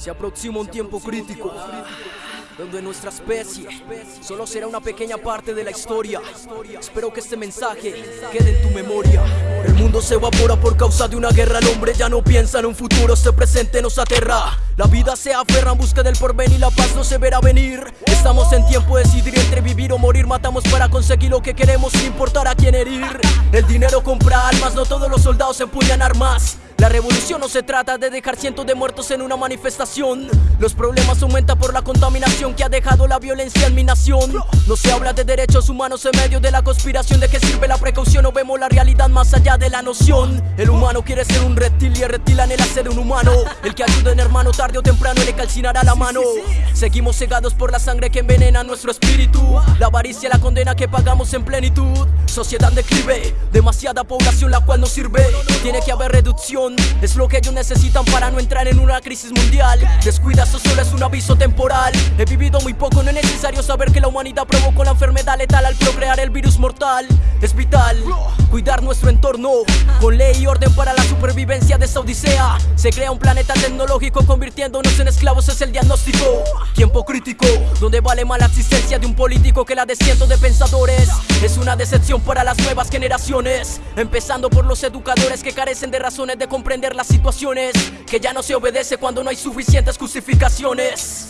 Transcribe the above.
Se aproxima un tiempo crítico donde nuestra especie solo será una pequeña parte de la historia. Espero que este mensaje quede en tu memoria. El mundo se evapora por causa de una guerra. El hombre ya no piensa en un futuro, este presente nos aterra. La vida se aferra en busca del porvenir, la paz no se verá venir. Estamos en tiempo de decidir entre vivir o morir. Matamos para conseguir lo que queremos sin importar a quién herir. El dinero compra almas, no todos los soldados empuñan armas. La revolución no se trata de dejar cientos de muertos en una manifestación. Los problemas aumentan por la contaminación que ha dejado la violencia en mi nación. No se habla de derechos humanos en medio de la conspiración. ¿De qué sirve la precaución? No vemos la realidad más allá de la noción. El humano quiere ser un reptil y el reptil anhela ser un humano. El que ayude en hermano tarde o temprano le calcinará la mano. Seguimos cegados por la sangre que envenena nuestro espíritu. La avaricia, la condena que pagamos en plenitud. Sociedad declive, demasiada población la cual no sirve. Tiene que haber reducción es lo que ellos necesitan para no entrar en una crisis mundial. Descuida, eso solo es un aviso temporal. He vivido muy poco, no es necesario saber que la humanidad provocó la enfermedad letal al procrear el virus mortal. Es vital cuidar nuestro entorno Con ley y orden para la supervivencia de esta odisea. Se crea un planeta tecnológico convirtiéndonos en esclavos es el diagnóstico. Tiempo crítico, donde vale más la existencia de un político que la de cientos de pensadores. Es una decepción para las nuevas generaciones Empezando por los educadores que carecen de razones de comprender las situaciones Que ya no se obedece cuando no hay suficientes justificaciones.